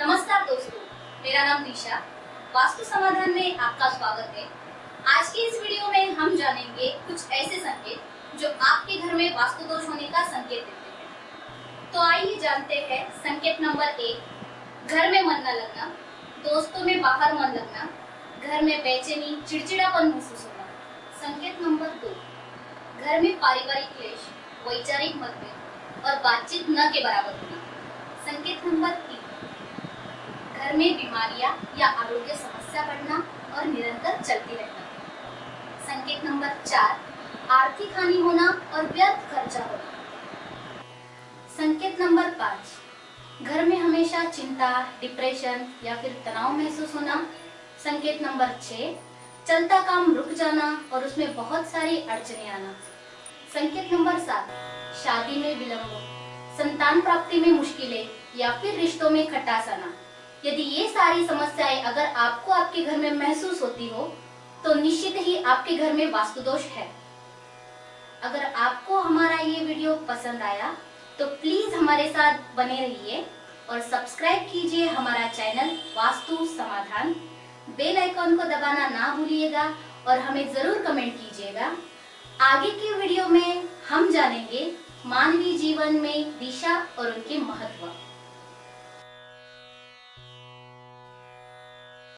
मेरा नाम दिशा वास्तु समाधान में आपका स्वागत है। आज की इस वीडियो में हम जानेंगे कुछ ऐसे संकेत जो आपके घर में वास्तु दोष होने का संकेत देते हैं। तो आइए जानते हैं संकेत नंबर एक, घर में मन न लगना, दोस्तों में बाहर मन लगना, घर में बेचैनी, चिड़चिड़ापन महसूस होना। संकेत नंबर दो, घर में पारिवारिक क्लेश, वैचारिक मतभेद और बातचीत न के बराबर होना। संकेत नंबर तीन घर में बीमारियाँ या आरोग्य समस्या बढ़ना और निरंतर चलती रहना। संकेत नंबर चार, आर्थिक हानि होना और व्यर्थ खर्चा होना। संकेत नंबर पाँच, घर में हमेशा चिंता, डिप्रेशन या फिर तनाव महसूस होना। संकेत नंबर छः, चलता काम रुक जाना और उसमें बहुत सारी अड़चने आना। संकेत नंबर सात, शादी में विलंब, संतान प्राप्ति में मुश्किलें या फिर रिश्तों में खटास आना। यदि ये सारी समस्याएँ अगर आपको आपके घर में महसूस होती हो तो निश्चित ही आपके घर में वास्तु दोष है। अगर आपको हमारा ये वीडियो पसंद आया तो प्लीज़ हमारे साथ बने रहिए और सब्सक्राइब कीजिए हमारा चैनल वास्तु समाधान। बेल आइकॉन को दबाना ना भूलिएगा और हमें ज़रूर कमेंट कीजिएगा। आगे की वीडियो में हम जानेंगे मानवीय जीवन में दिशा और उनके महत्व।